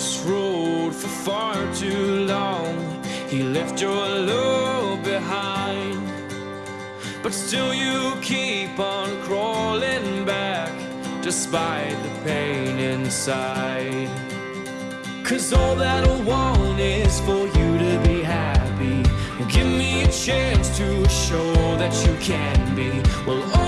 this road for far too long. He left your love behind. But still you keep on crawling back Despite the pain inside. Cause all that I want is for you to be happy. Give me a chance to show that you can be. Well,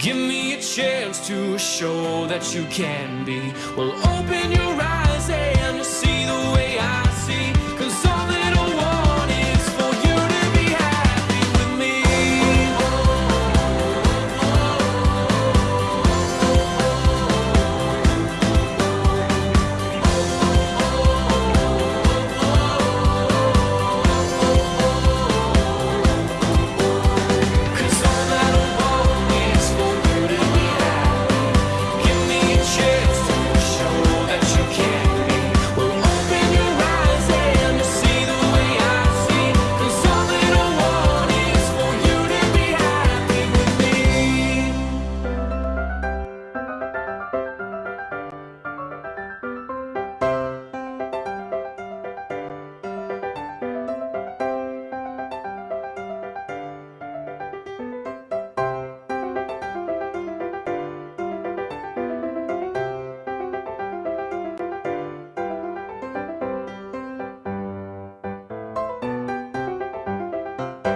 Give me a chance to show that you can be. Well, open your eyes. Hey. Bye.